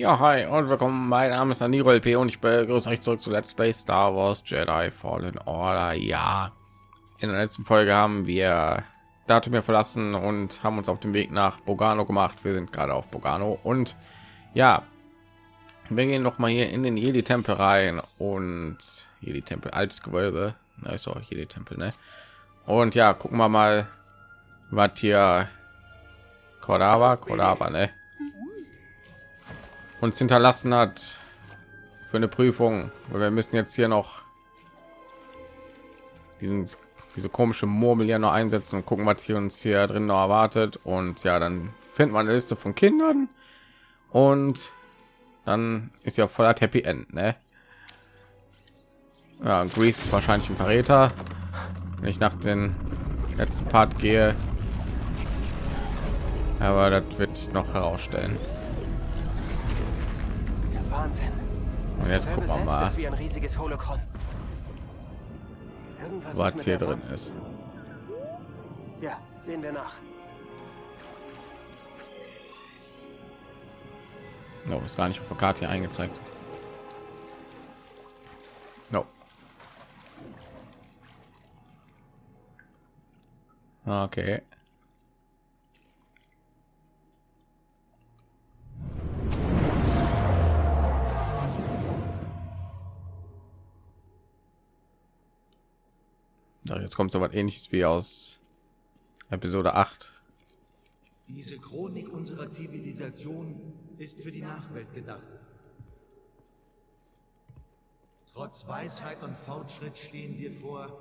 Ja, hi und willkommen. Mein Name ist Aniro LP und ich begrüße euch zurück zu Let's Play Star Wars Jedi Fallen Order. Ja, in der letzten Folge haben wir Datum verlassen und haben uns auf den Weg nach Bogano gemacht. Wir sind gerade auf Bogano und ja, wir gehen noch mal hier in den Jedi Tempel rein und Jedi Tempel als Gewölbe. Na, ist auch Jedi Tempel, ne? Und ja, gucken wir mal, was hier Kodava, Kodava, ne? Uns hinterlassen hat für eine Prüfung. Wir müssen jetzt hier noch diesen diese komische Murmel ja noch einsetzen und gucken, was hier uns hier drin noch erwartet. Und ja, dann findet man eine Liste von Kindern und dann ist ja voller Happy End, ne? Ja, Grease ist wahrscheinlich ein Verräter. Wenn ich nach den letzten Part gehe, aber das wird sich noch herausstellen. Wahnsinn. Und jetzt gucken wir mal, ist wie ein riesiges Holocron. Irgendwas was hier drin ist. Ja, sehen wir nach. No, ist gar nicht auf der Karte hier eingezeigt. No. Okay. Ja, jetzt kommt so was ähnliches wie aus Episode 8. Diese Chronik unserer Zivilisation ist für die Nachwelt gedacht. Trotz Weisheit und Fortschritt stehen wir vor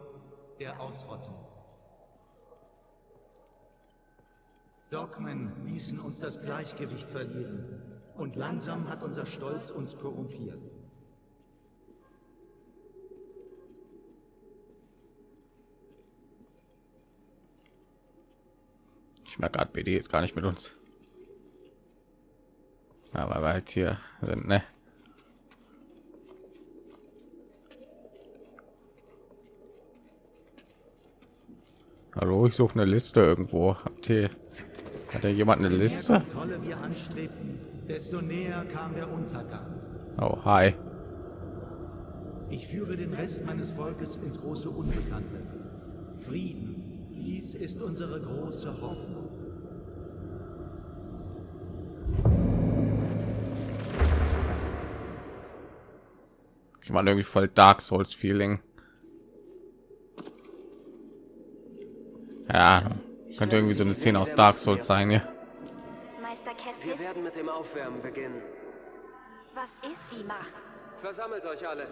der Ausrottung. Dogmen ließen uns das Gleichgewicht verlieren und langsam hat unser Stolz uns korrumpiert. Ich merke gerade, BD ist gar nicht mit uns. Aber wir halt hier sind, ne? Hallo, ich suche eine Liste irgendwo. Habt ihr, hat ja jemand eine Liste? Kontrolle wir anstrebten, desto näher kam der Untergang. Oh, hi. Ich führe den Rest meines Volkes ins große Unbekannte. Frieden, dies ist unsere große Hoffnung. Ich meine irgendwie voll Dark Souls Feeling. Ja, könnte irgendwie so eine Szene aus Dark Souls sein, ja. Meister Wir werden mit dem Aufwärmen beginnen. was ist die Macht? Versammelt euch alle.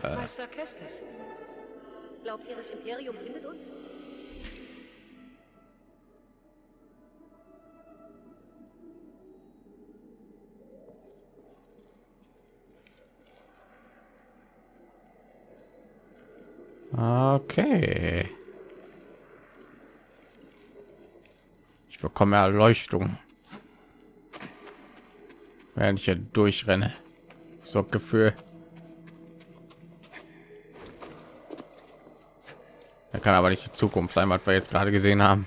Meister Kestis. Glaubt ihr, das Imperium findet uns? Okay. Ich bekomme Erleuchtung. Während ich hier durchrenne. So Gefühl. Er kann aber nicht die Zukunft sein, was wir jetzt gerade gesehen haben.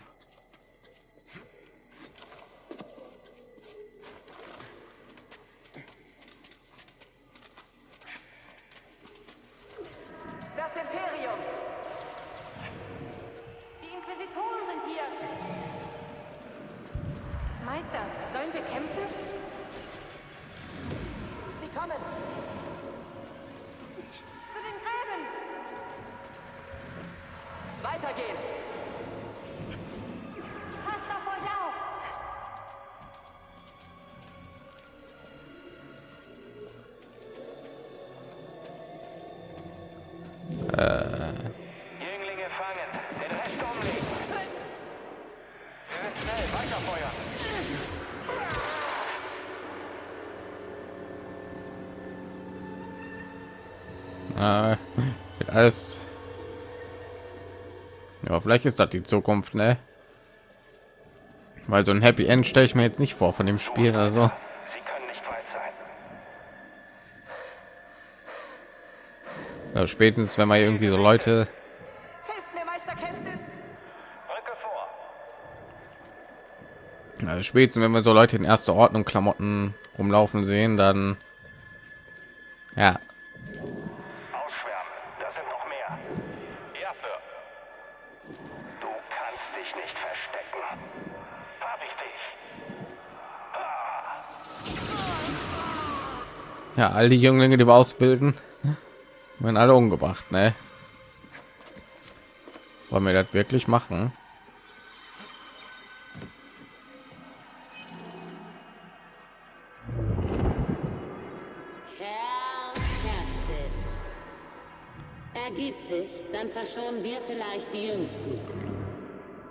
Äh, wird alles. Ja, vielleicht ist das die Zukunft, ne? Weil so ein Happy End stelle ich mir jetzt nicht vor von dem Spiel oder so. Sie können nicht weit sein. Ja, spätestens, wenn man irgendwie so Leute. Ja, spätestens wenn wir so Leute in erster Ordnung Klamotten rumlaufen sehen, dann ja, all die Jünglinge, die wir ausbilden, werden alle umgebracht, ne? Wollen wir das wirklich machen? Kerl Kerstin. Ergib dich, dann verschonen wir vielleicht die Jüngsten.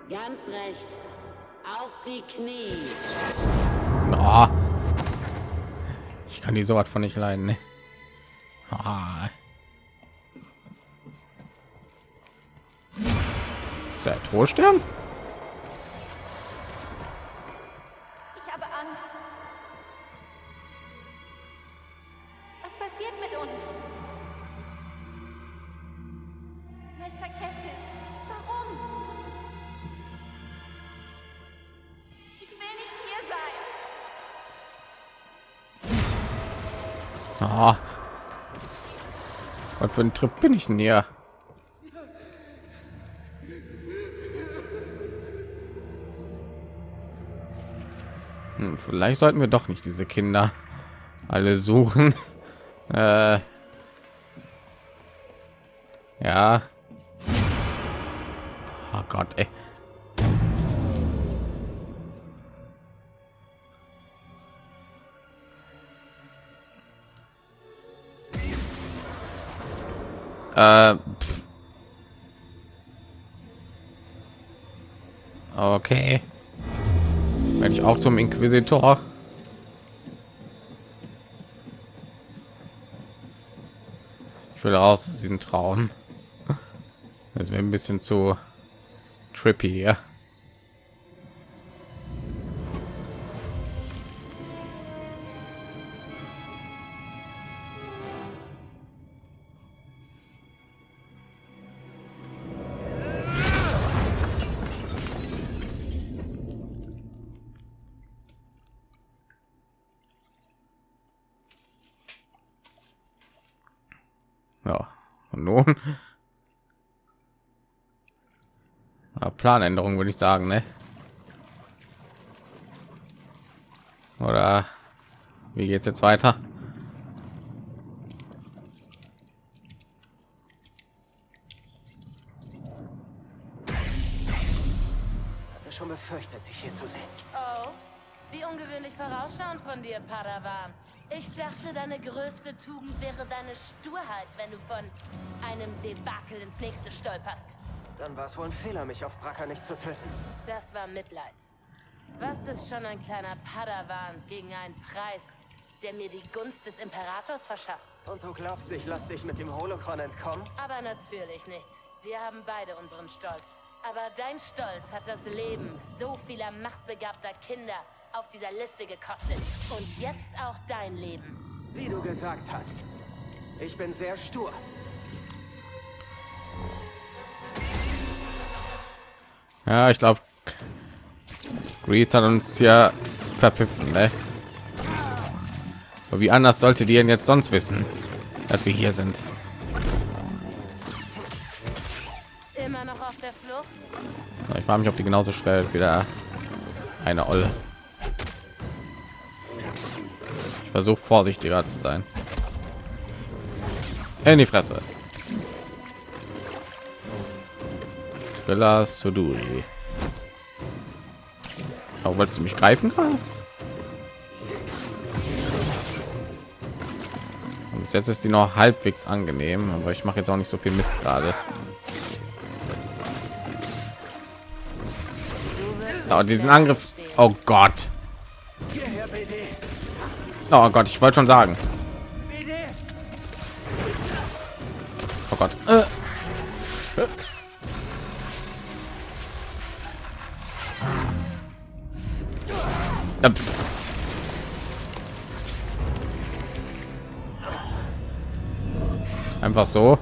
Ganz recht. Auf die Knie. Oh. Ich kann die sowas von nicht leiden. Ne? Ah. Ist er Torstern? Für ein Trip bin ich denn hier? Hm, vielleicht sollten wir doch nicht diese Kinder alle suchen. Äh, ja. Oh Gott, ey. Äh, okay. Werde ich auch zum Inquisitor. Ich will raus aus diesem Traum. Das wäre ein bisschen zu trippy. Ja, nun ja, Planänderung würde ich sagen, ne? Oder wie geht's jetzt weiter? Vorausschauend von dir, Padawan. Ich dachte, deine größte Tugend wäre deine Sturheit, wenn du von einem Debakel ins nächste stolperst. Dann war es wohl ein Fehler, mich auf Bracker nicht zu töten. Das war Mitleid. Was ist schon ein kleiner Padawan gegen einen Preis, der mir die Gunst des Imperators verschafft? Und du glaubst, ich lass dich mit dem Holocron entkommen? Aber natürlich nicht. Wir haben beide unseren Stolz. Aber dein Stolz hat das Leben so vieler machtbegabter Kinder auf dieser Liste gekostet. Und jetzt auch dein Leben. Wie du gesagt hast. Ich bin sehr stur. Ja, ich glaube, Grease hat uns ja verpfiffen, ne? Aber wie anders sollte die denn jetzt sonst wissen, dass wir hier sind? Immer noch auf der Flucht? Ich frage mich, ob die genauso schnell wieder eine Olle. Versuche vorsichtiger zu sein. In die Fresse. Thriller Suduri. Oh, wolltest du mich greifen gerade? Und jetzt ist die noch halbwegs angenehm, aber ich mache jetzt auch nicht so viel Mist gerade. Oh, diesen Angriff. Oh Gott. Oh Gott, ich wollte schon sagen. Oh Gott. Äh. Pff. Einfach so.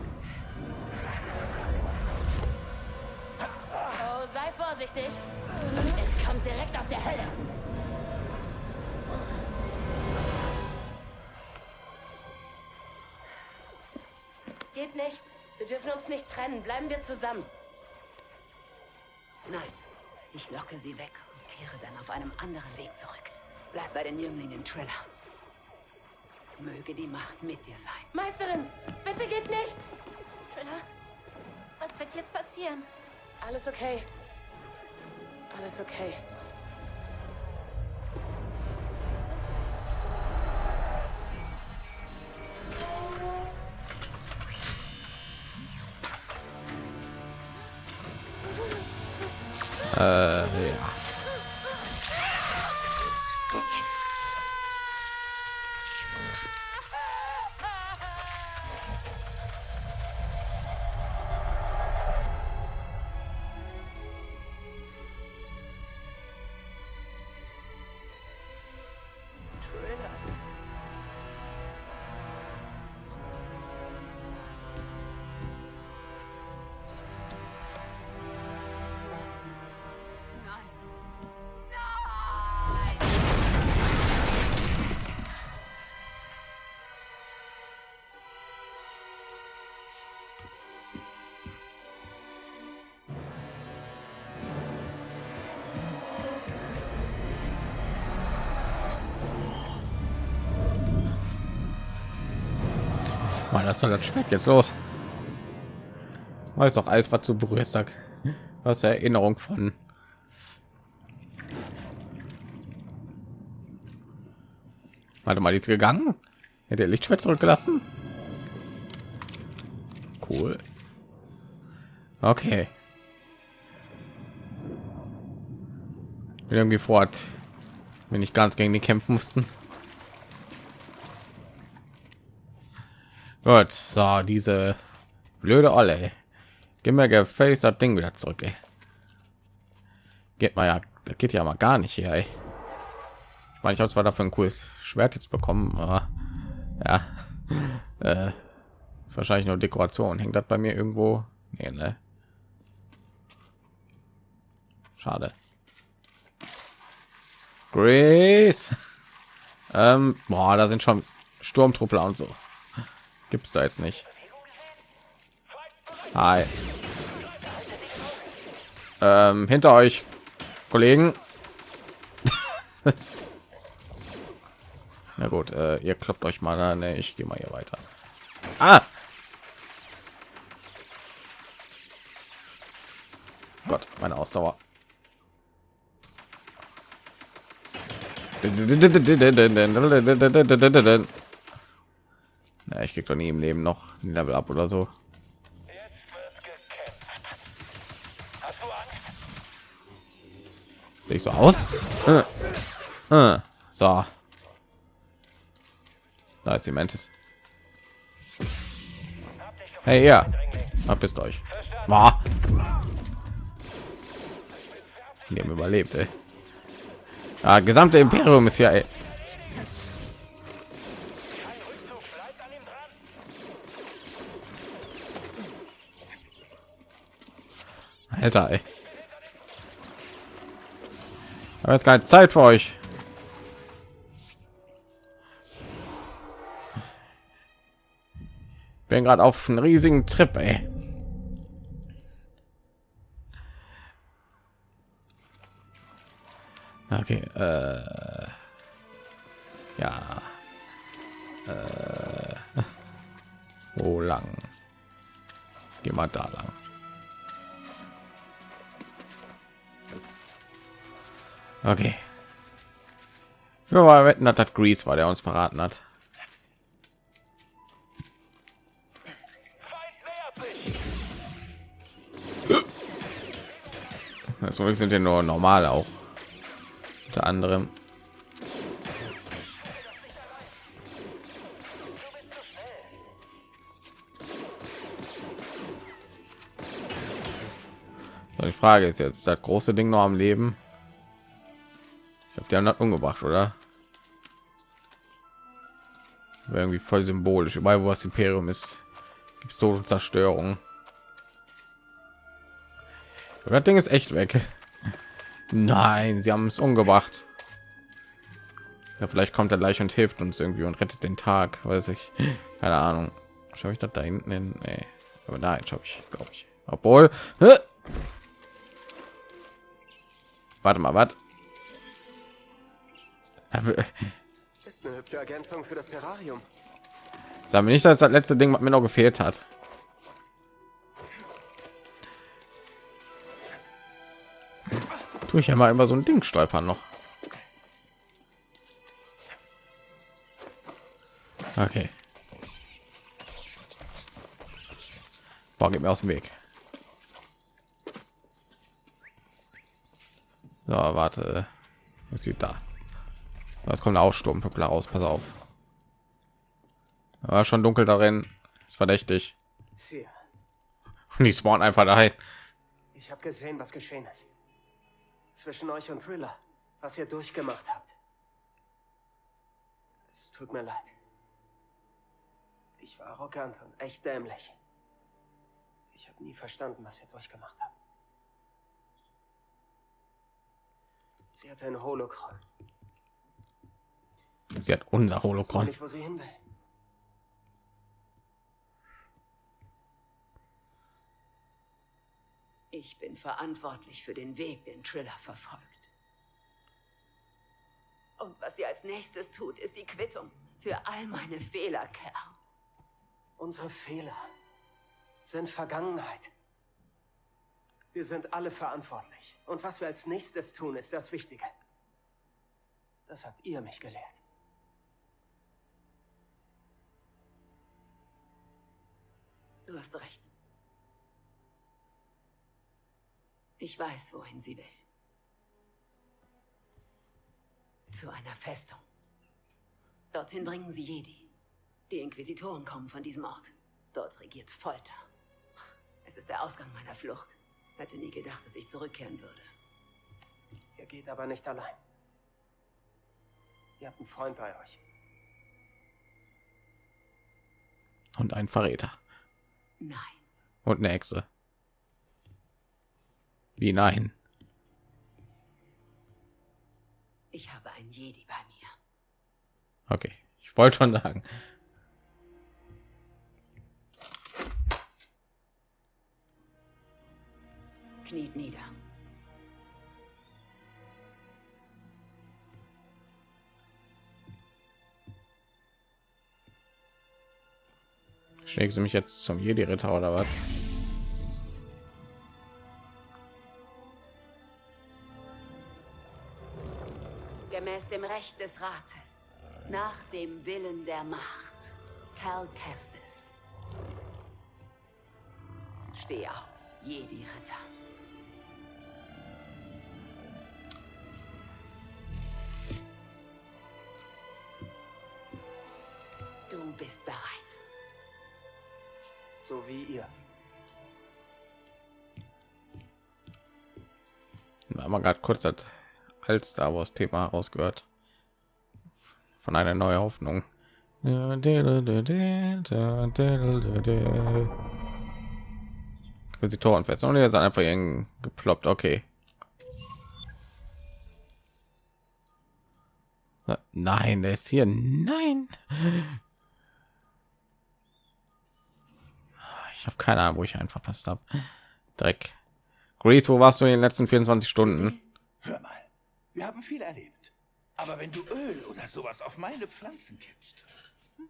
Mit dir sein. Meisterin, bitte geht nicht. Triller, was wird jetzt passieren? Alles okay. Alles okay. Äh, Mann, das soll das Schwert jetzt los? Weiß doch alles, was du berührst. Was Erinnerung von. Warte mal, die ist gegangen? Hätte er Lichtschwert zurückgelassen? Cool. Okay. Bin irgendwie fort, wenn ich ganz gegen die kämpfen mussten. Gut, so diese blöde Olle. Gib mir gefälligst das Ding wieder zurück. Ey. Geht mal ja, das geht ja mal gar nicht hier. Ey. Ich meine, ich habe zwar dafür ein cooles Schwert jetzt bekommen, aber ja, äh, ist wahrscheinlich nur Dekoration. Hängt das bei mir irgendwo? Nee, ne? Schade. Grace. Ähm, boah, da sind schon Sturmtruppler und so. Gibt's da jetzt nicht. Hi. Ähm, hinter euch, Kollegen. Na gut, äh, ihr kloppt euch mal an. Ne, ich gehe mal hier weiter. Ah! Gott, meine Ausdauer. Na, ich krieg doch nie im Leben noch ein Level ab oder so. Sehe ich so aus? Äh, äh, so. Da ist die Mantis. Hey, ja. Verpisst euch. War. Die haben überlebt, ey. Ja, gesamte Imperium ist ja, Alter, ey. Aber jetzt keine Zeit für euch. Bin gerade auf einen riesigen Trip, ey. Okay, äh, ja. Äh, wo lang? Geh mal da lang. Okay. Wir wetten, dass das Grease war, der uns verraten hat. So sind ja nur normal auch. Unter anderem. Die Frage ist jetzt, das große Ding noch am Leben? Die haben das umgebracht, oder? Wäre irgendwie voll symbolisch. Überall, wo das Imperium ist, gibt es Tod Zerstörung. Das Ding ist echt weg. Nein, sie haben es umgebracht. Ja, vielleicht kommt er gleich und hilft uns irgendwie und rettet den Tag, weiß ich. Keine Ahnung. Schau ich das da hinten hin? Nee. Aber nein, schau ich, glaube ich. Obwohl. Hä? Warte mal, was? Ist eine hübsche Ergänzung für das Terrarium. Sagen wir nicht, dass das letzte Ding, was mir noch gefehlt hat. Tue ich ja mal immer so ein Ding stolpern noch. Okay. Boah, geht mir aus dem Weg. So, warte. Was sieht da? Es kommt auch Sturmtuppler raus. Pass auf. War schon dunkel darin. Ist verdächtig. Und die spawnen einfach dahin. ich habe gesehen, was geschehen ist. Zwischen euch und Thriller, was ihr durchgemacht habt. Es tut mir leid. Ich war arrogant und echt dämlich. Ich habe nie verstanden, was ihr durchgemacht habt. Sie hatte ein Holokron. Sie hat unser Ich weiß nur Holokron. nicht, wo sie hin will. Ich bin verantwortlich für den Weg, den Triller verfolgt. Und was sie als nächstes tut, ist die Quittung für all meine Fehler, Kerl. Unsere Fehler sind Vergangenheit. Wir sind alle verantwortlich. Und was wir als nächstes tun, ist das Wichtige. Das habt ihr mich gelehrt. Du hast recht. Ich weiß, wohin sie will. Zu einer Festung. Dorthin bringen sie Jedi. Die Inquisitoren kommen von diesem Ort. Dort regiert Folter. Es ist der Ausgang meiner Flucht. Hätte nie gedacht, dass ich zurückkehren würde. Ihr geht aber nicht allein. Ihr habt einen Freund bei euch. Und ein Verräter. Nein. Und eine Hexe. Wie nein? Ich habe ein Jedi bei mir. Okay. Ich wollte schon sagen. Kniet nieder. Schlägst du mich jetzt zum Jedi-Ritter oder was? Gemäß dem Recht des Rates. Nach dem Willen der Macht. Cal Kestis. Steh auf, Jedi-Ritter. Du bist bereit. So wie ihr. haben wir gerade kurz das als Star Wars Thema rausgehört von einer neuen Hoffnung. Inquisitoren fest und jetzt einfach irgendwie geploppt. Okay. Na, Nein, der ist hier. Nein. Ich habe keine Ahnung, wo ich einen verpasst habe. Dreck. Grease, wo warst du in den letzten 24 Stunden? Hör mal, wir haben viel erlebt. Aber wenn du Öl oder sowas auf meine Pflanzen kippst. hm?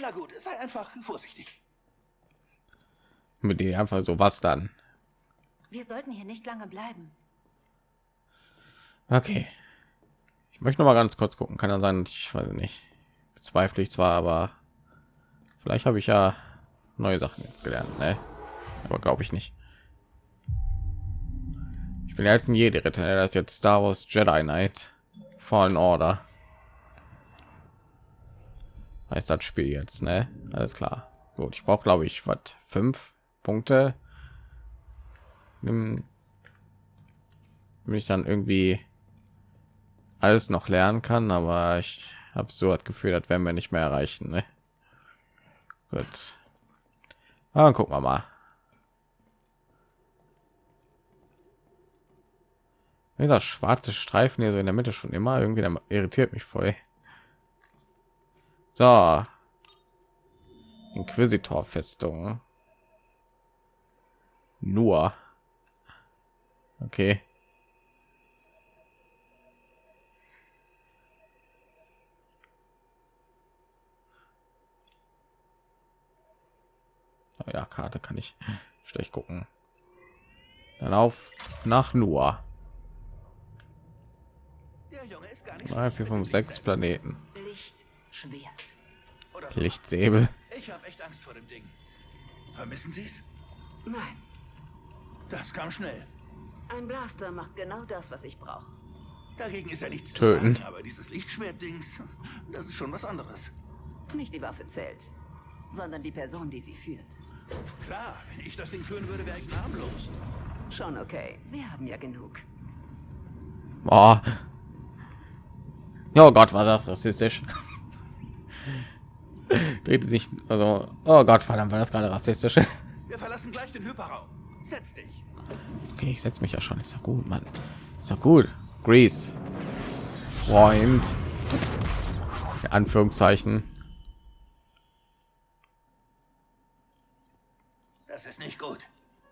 Na gut, sei einfach vorsichtig. Mit dir einfach so was dann. Wir sollten hier nicht lange bleiben. Okay. Ich möchte noch mal ganz kurz gucken. Kann ja sein, ich weiß nicht. Bezweifle ich zwar, aber vielleicht habe ich ja neue Sachen jetzt gelernt, ne? Aber glaube ich nicht. Ich bin ja jetzt ein jede Ritter. ne? Das ist jetzt Star Wars Jedi Knight Fallen Order. Heißt das Spiel jetzt, ne? Alles klar. Gut, ich brauche glaube ich was fünf Punkte. Nimm wenn ich dann irgendwie alles noch lernen kann, aber ich habe so das Gefühl, das werden wir nicht mehr erreichen. Ne? Gut. Ah, gucken wir mal. Dieser schwarze Streifen hier so in der Mitte schon immer irgendwie irritiert mich voll. So. Inquisitor-Festung. Nur. Okay. Ja, Karte kann ich schlecht gucken. Dann auf nach Nur. Der Junge ist gar nicht Drei, vier, fünf, sechs Planeten. Lichtschwert. Lichtsäbel. Ich habe echt Angst vor dem Ding. Vermissen Sie es? Nein, Das kam schnell. ein Blaster macht genau das, was ich brauche. Dagegen ist ja nichts Töten. zu sagen, aber dieses Lichtschwert-Dings, das ist schon was anderes. Nicht die Waffe zählt, sondern die Person, die sie führt. Klar, wenn ich das Ding führen würde, wäre ich namenlos. Schon okay. Sie haben ja genug. Oh. Oh Gott, war das rassistisch. Drehte sich, also, oh Gott, verdammt, war das gerade rassistisch. Wir verlassen gleich den Hyperraum. Setz dich. Okay, ich setze mich ja schon. Ist ja gut, Mann. Ist ja gut. Grease. Freund. In Anführungszeichen. Ist nicht gut.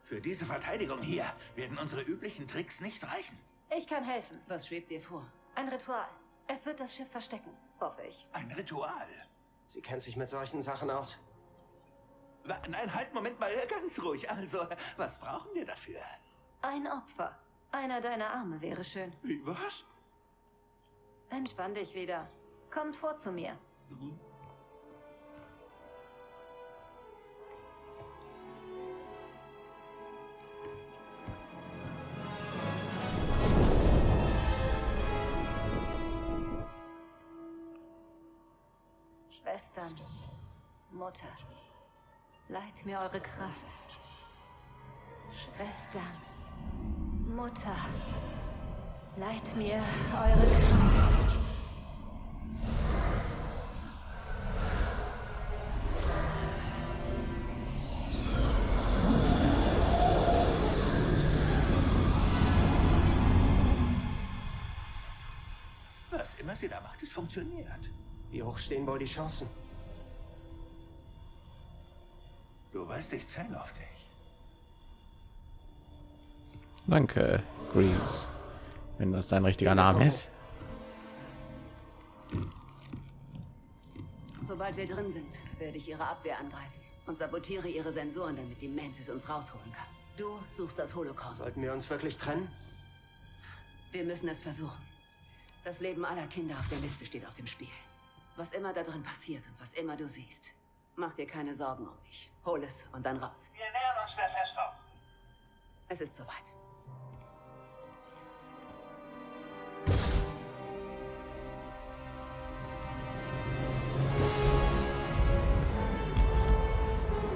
Für diese Verteidigung hier werden unsere üblichen Tricks nicht reichen. Ich kann helfen. Was schwebt dir vor? Ein Ritual. Es wird das Schiff verstecken. Hoffe ich. Ein Ritual. Sie kennt sich mit solchen Sachen aus. Nein, halt, Moment mal, ganz ruhig. Also, was brauchen wir dafür? Ein Opfer. Einer deiner Arme wäre schön. Wie, was? Entspann dich wieder. Kommt vor zu mir. Schwestern, Mutter, leiht mir eure Kraft. Schwestern, Mutter, leiht mir eure Kraft. Was immer sie da macht, es funktioniert. Wie hoch stehen wohl die Chancen? Du weißt, ich zähle auf dich. Danke, Grease. Wenn das dein richtiger Name ist. Sobald wir drin sind, werde ich ihre Abwehr angreifen und sabotiere ihre Sensoren, damit die Mantis uns rausholen kann. Du suchst das Holocron. Sollten wir uns wirklich trennen? Wir müssen es versuchen. Das Leben aller Kinder auf der Liste steht auf dem Spiel. Was immer da drin passiert und was immer du siehst, mach dir keine Sorgen um mich. Hol es und dann raus. Wir nähern uns der Festung. Es ist soweit.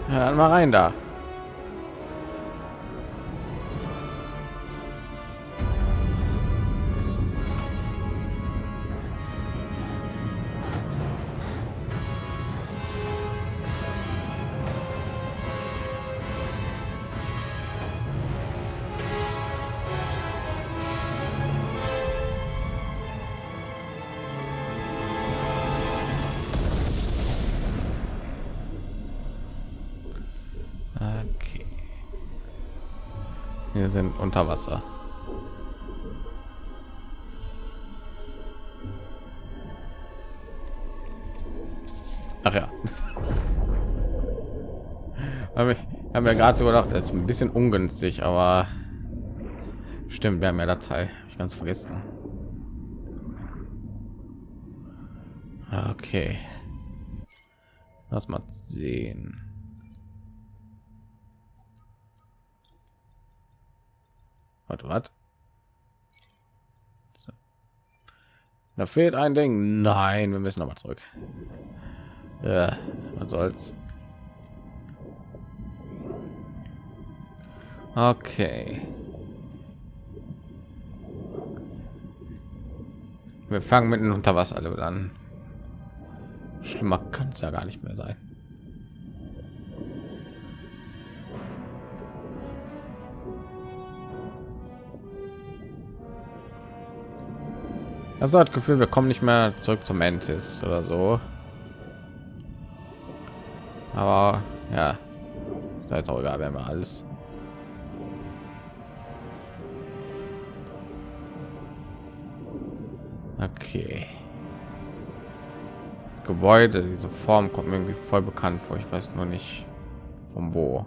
Ja, dann mal rein da. Sind unter Wasser. Ach ja. Haben wir haben ja gerade so gedacht, das ist ein bisschen ungünstig, aber stimmt, wir haben ja Datei. Ich ganz vergessen. Okay. Lass mal sehen. Warte, was? So. Da fehlt ein Ding. Nein, wir müssen mal zurück. Ja, was soll's. Okay. Wir fangen mit einem Unterwasserlevel an. Schlimmer kann es ja gar nicht mehr sein. Also hat Gefühl, wir kommen nicht mehr zurück zum Mantis oder so. Aber ja, ist jetzt auch egal, wenn wir alles. Okay. Das Gebäude, diese Form kommt mir irgendwie voll bekannt vor. Ich weiß nur nicht von wo.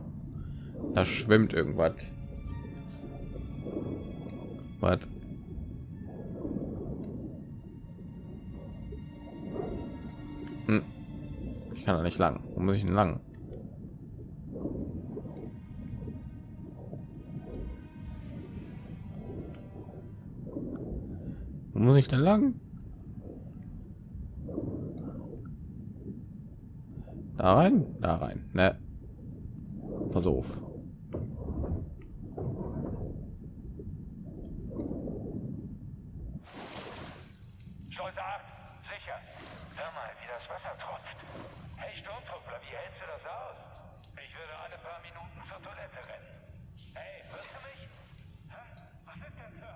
Da schwimmt irgendwas. Was? Hm. Ich kann da nicht lang. Wo muss ich denn lang? Wo muss ich denn lang? Da rein, da rein. Ne. Pass auf. Schleuse 8, sicher. Hör mal, wie das Wasser tropft. Hey Sturmtruppler, wie hältst du das aus? Ich würde alle paar Minuten zur Toilette rennen. Hey, hörst du mich? Hä? Was ist denn, Sir?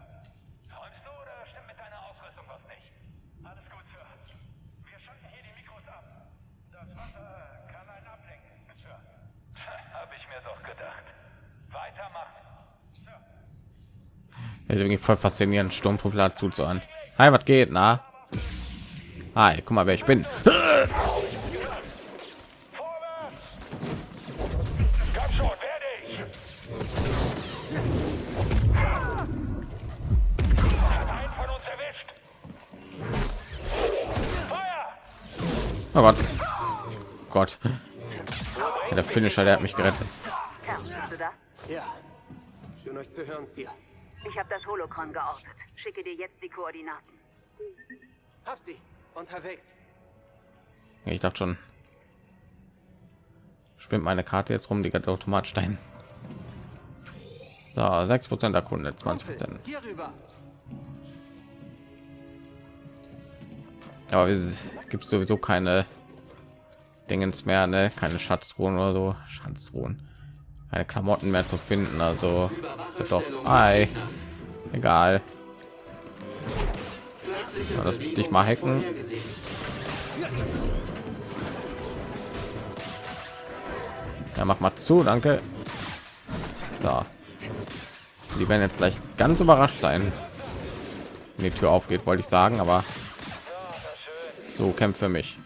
Träumst du oder stimmt mit deiner Ausrüstung was nicht? Alles gut, Sir. Wir schalten hier die Mikros ab. Das Wasser kann einen ablenken, Sir. Hab ich mir doch gedacht. Weitermachen. Sir. ist irgendwie voll faszinierend Sturmtruppler zuzuhören. Hi, was geht? Na? Hi, guck mal, wer ich bin. Oh Gott. Gott. Der Finisher, der hat mich gerettet. Ja. Schön euch zu hören, Sir. Ich habe das Holocron geortet. Schicke dir jetzt die Koordinaten. Hab sie. Unterwegs. Ich dachte schon. Schwimmt meine Karte jetzt rum, die ganze Automatstein. So, 6 Prozent der Kunde, 20 Prozent. Hier rüber. Aber es gibt sowieso keine Dingens mehr, ne? Keine Schatztruhen oder so. Schatztruhen. Keine Klamotten mehr zu finden, also ist doch. Hi. Egal. Ja, das dich mal hacken. Ja, mach mal zu, danke. So. Die werden jetzt gleich ganz überrascht sein, wenn die Tür aufgeht, wollte ich sagen, aber so kämpft für mich.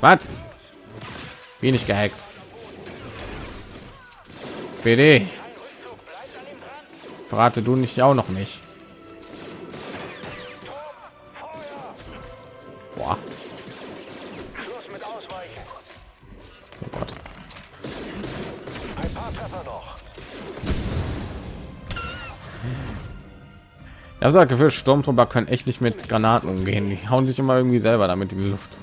Was? Wie nicht gehackt? PD. Verrate du nicht auch noch nicht. Boah. Oh Gott. Ich habe das Gefühl, Sturmtruppler können echt nicht mit Granaten umgehen. Die hauen sich immer irgendwie selber damit in die Luft.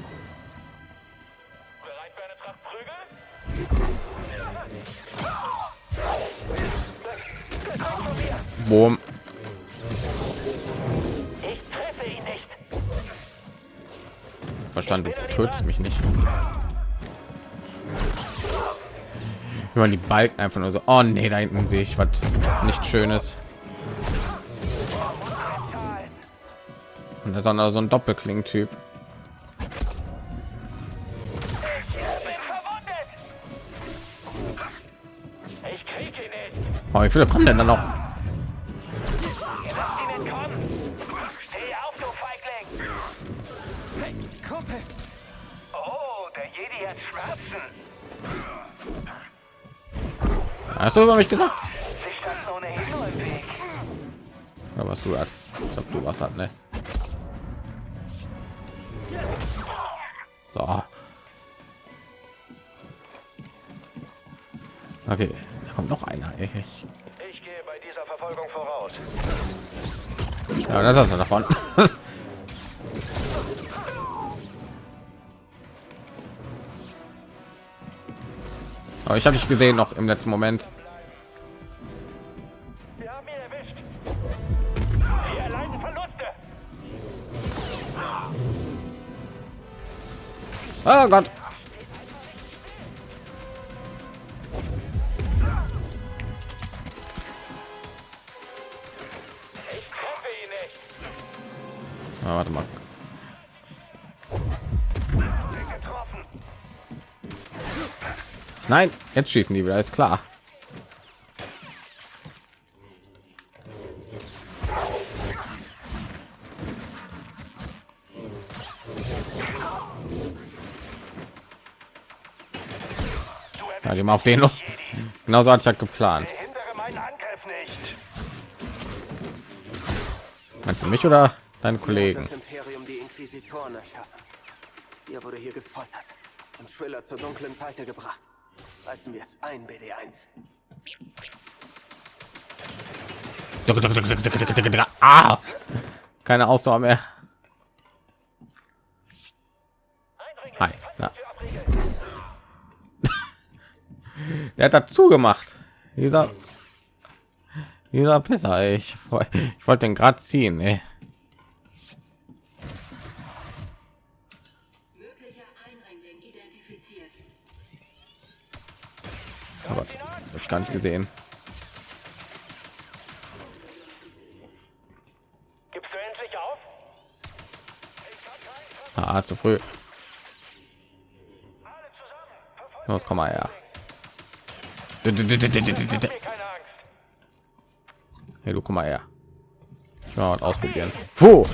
Boom. Ich treffe ihn nicht. Verstanden, du tötest mich nicht. Wenn man die Balken einfach nur so, oh nee, da hinten sehe ich was nicht schönes. Und da ist auch noch so ein Doppelkling-Typ. Oh, wie viele kommen denn da noch? Kumpel. Oh, der Jedi hat Schmerzen. Hast du über mich gesagt? Sie standen ohnehin nur im Weg. Ja, was du hast. Ich glaube, du was hat, ne? So. Okay, da kommt noch einer. Ich, Ich gehe bei dieser Verfolgung voraus. ja, das hast du davon. Aber ich habe dich gesehen noch im letzten Moment. Oh Gott. Nein, jetzt schießen die wieder, ist klar. Ja, die mal auf den noch. Genauso hatte ich ja geplant. Meinst du mich oder deine Kollegen? Ihr wurde hier gefoltert und Thriller zur dunklen Seite gebracht. Reißen wir es ein, BD1. Ah! Keine Ausdauer mehr. Hi. Ja. Der hat dazu gemacht. Dieser dieser Pisser, ich, ich wollte den gerade ziehen, ey. Oh Gott, das hab ich gar nicht gesehen. Gibst du endlich auf? Ah, zu früh. Los, komm mal her. Hey, du komm mal her. Ich mal was ausprobieren. Puh.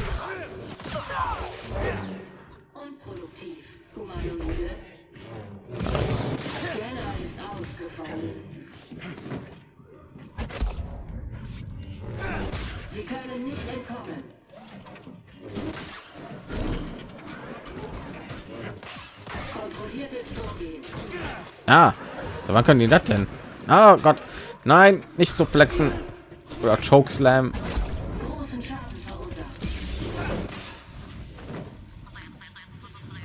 Ah, wann können die das denn? Ah Gott, nein, nicht so flexen oder Chokeslam.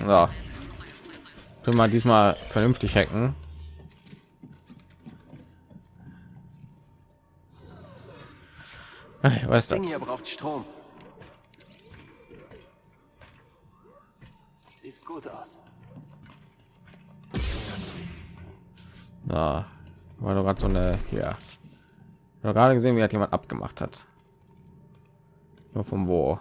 So. Können wir diesmal vernünftig hacken. Ich weiß das. Hier braucht Strom. Sieht gut aus. So. War doch gerade so eine hier. Habe gerade gesehen, wie hat jemand abgemacht hat. Nur von wo?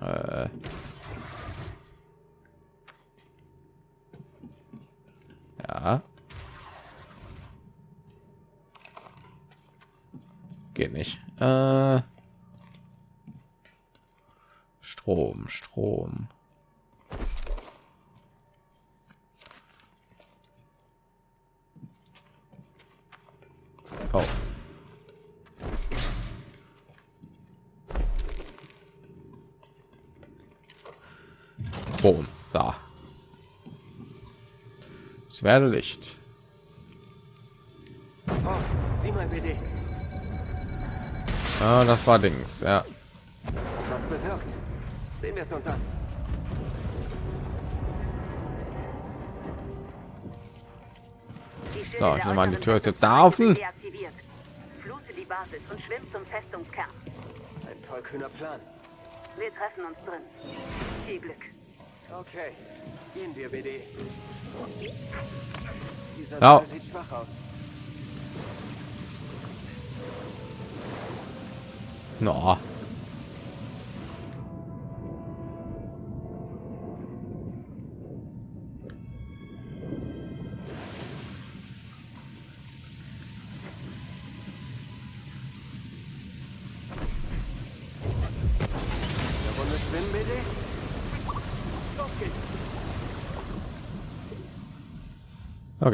Äh. Ja. Geht nicht. Äh. Strom, Strom. Oh. Boom. So. Es werde Licht. Ah, das war Dings. Ja. Was bewirkt. Sehen wir es uns an. So, ich nehme an, die Tür ist jetzt da offen. Flute die Basis und schwimmt zum Festungskern. Ein tollkühner Plan. Wir treffen uns drin. Viel Glück. Okay, gehen wir, BD. Dieser. Saal sieht schwach aus. No.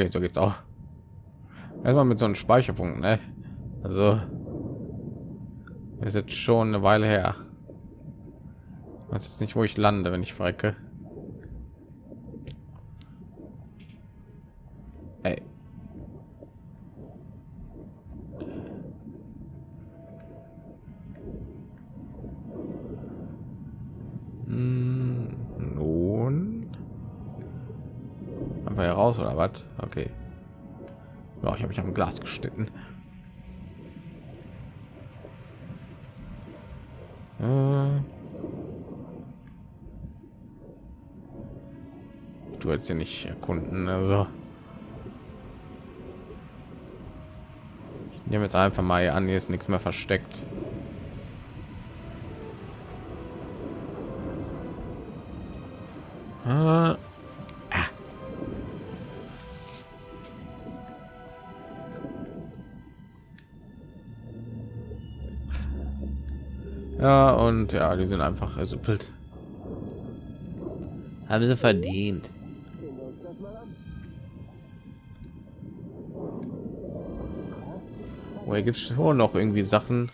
Okay, so geht's auch. Erstmal mit so einem Speicherpunkt, ne? Also ist jetzt schon eine Weile her. weiß jetzt nicht, wo ich lande, wenn ich verrecke. Ey. Hm, Nun. Einfach hier raus oder was? Glas geschnitten. Äh. Du hättest ja nicht erkunden, also. Ich nehme jetzt einfach mal an, hier ist nichts mehr versteckt. Ah. Und ja, die sind einfach ersuppelt. Haben sie verdient. Oh, hier gibt es schon noch irgendwie Sachen.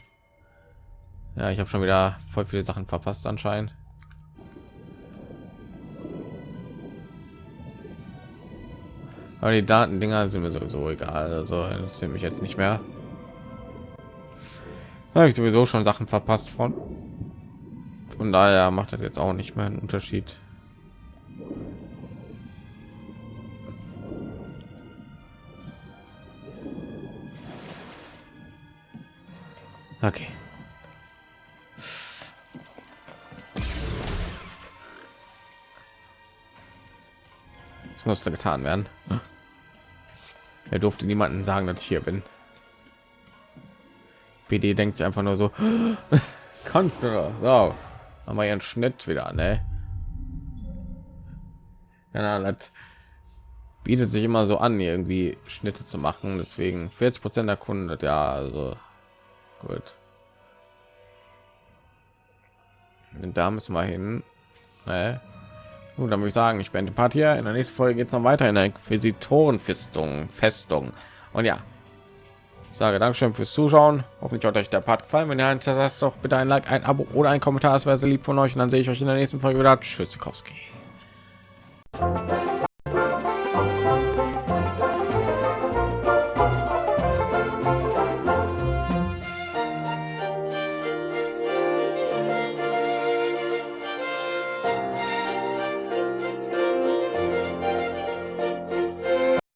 Ja, ich habe schon wieder voll viele Sachen verpasst anscheinend. Aber die Datendinger sind mir sowieso egal. Also das mich jetzt nicht mehr. Da habe ich sowieso schon Sachen verpasst von. Von daher macht das jetzt auch nicht mehr einen Unterschied. Okay. Das musste getan werden. Er durfte niemanden sagen, dass ich hier bin. PD denkt sich einfach nur so, kannst du so, haben wir ihren Schnitt wieder, ne? Ja, das bietet sich immer so an, irgendwie Schnitte zu machen. Deswegen 40 Prozent der Kunden, ja, also gut. Und da müssen wir hin. Ne? Gut, dann würde ich sagen, ich bin Part hier. In der nächsten Folge geht es noch weiter in der Inquisitorenfestung, Festung. Und ja, ich sage Dankeschön fürs Zuschauen. Hoffentlich hat euch der Part gefallen. Wenn ihr ein das doch bitte ein Like, ein Abo oder ein Kommentar. Das wäre sehr lieb von euch. Und dann sehe ich euch in der nächsten Folge wieder. Tschüss, Kowski.